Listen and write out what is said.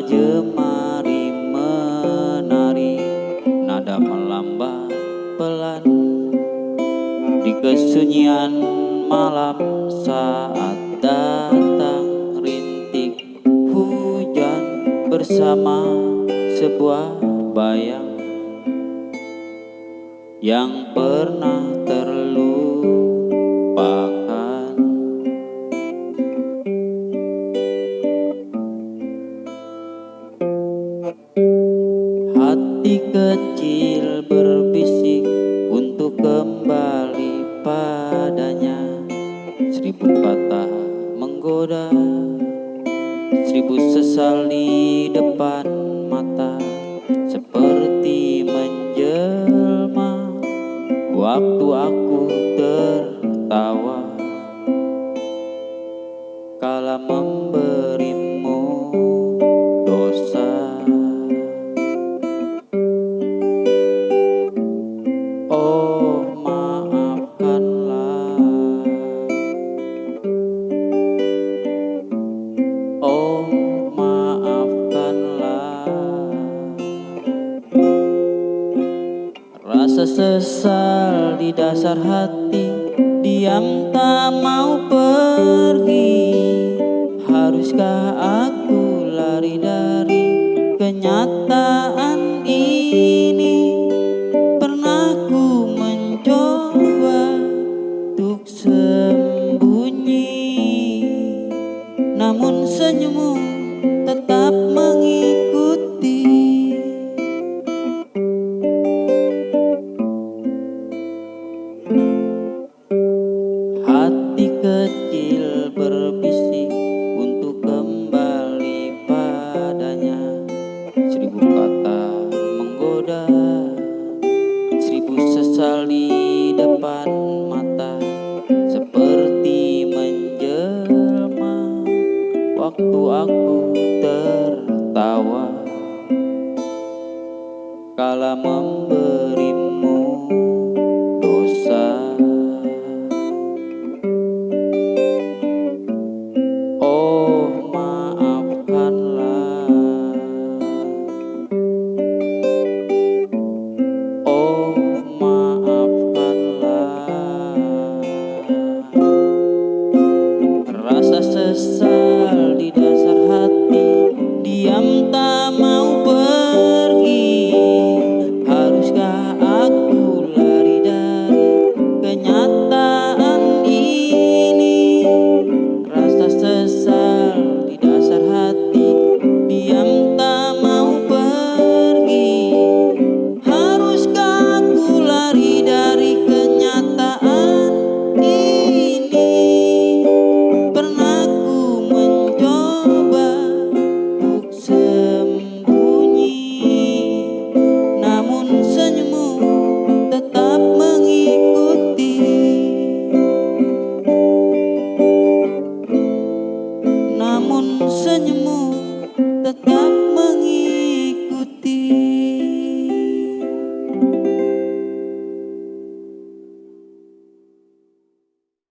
Jemari menari Nada melambat pelan. Di kesunyian malam saat datang rintik hujan Bersama sebuah bayang Yang pernah terlupakan Hati kecil berbisik untuk kembali padanya. Seribu kata menggoda Seribu sesal di depan mata Seperti menjelma. Waktu aku tertawa Kala memberimu Rasa sesal di dasar hati Diam tak mau pergi. Haruskah aku lari dari kenyataan ini? Pernah ku mencoba untuk sembunyi Namun senyummu tetap Sesal di depan mata Seperti menjelma. Waktu aku tertawa Kala memberimu Rasa sesal di dasar